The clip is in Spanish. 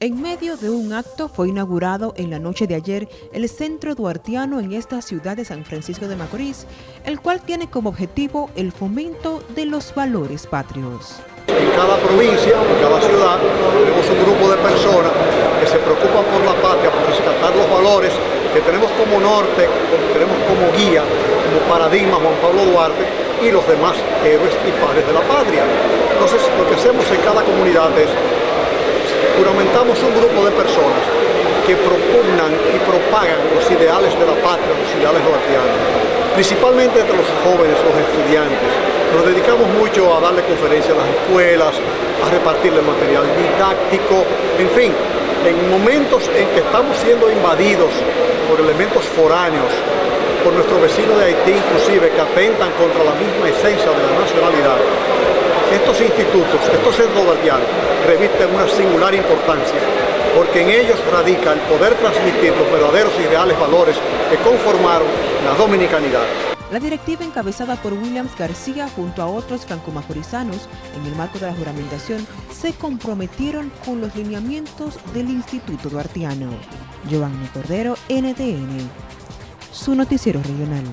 En medio de un acto fue inaugurado en la noche de ayer el Centro Duartiano en esta ciudad de San Francisco de Macorís, el cual tiene como objetivo el fomento de los valores patrios. En cada provincia, en cada ciudad, tenemos un grupo de personas que se preocupan por la patria, por rescatar los valores que tenemos como norte, que tenemos como guía, como paradigma Juan Pablo Duarte y los demás héroes y padres de la patria. Entonces, lo que hacemos en cada comunidad es juramentamos un grupo de personas que propugnan y propagan los ideales de la patria, los ideales duartianos, principalmente entre los jóvenes, los estudiantes. Nos dedicamos mucho a darle conferencias a las escuelas, a repartirle material didáctico, en fin, en momentos en que estamos siendo invadidos por elementos foráneos, por nuestro vecino de Haití inclusive, que atentan contra la misma esencia de la nacionalidad, estos institutos, estos centros guardianos, revisten una singular importancia porque en ellos radica el poder transmitir los verdaderos ideales valores que conformaron la dominicanidad. La directiva encabezada por Williams García junto a otros francomacorizanos en el marco de la juramentación se comprometieron con los lineamientos del Instituto Duartiano. Giovanni Cordero, NTN, su noticiero regional.